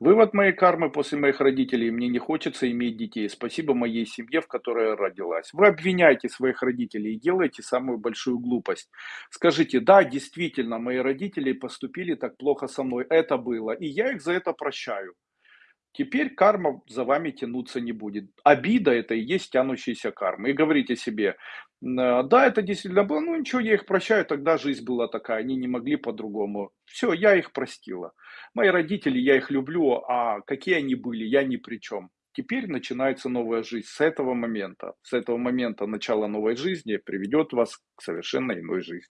Вывод моей кармы после моих родителей: мне не хочется иметь детей. Спасибо моей семье, в которой я родилась. Вы обвиняете своих родителей и делаете самую большую глупость. Скажите: "Да, действительно, мои родители поступили так плохо со мной. Это было, и я их за это прощаю". Теперь карма за вами тянуться не будет. Обида- это и есть тянущаяся карма. И говорите себе: н "Да, это действительно было, ну ничего, я их прощаю, тогда жизнь была такая, они не могли по-другому. Всё, я их простила. Мои родители, я их люблю, а какие они были, я ни при чём". Теперь начинается новая жизнь с этого момента. С этого момента начало новой жизни приведет вас к совершенно иной жизни.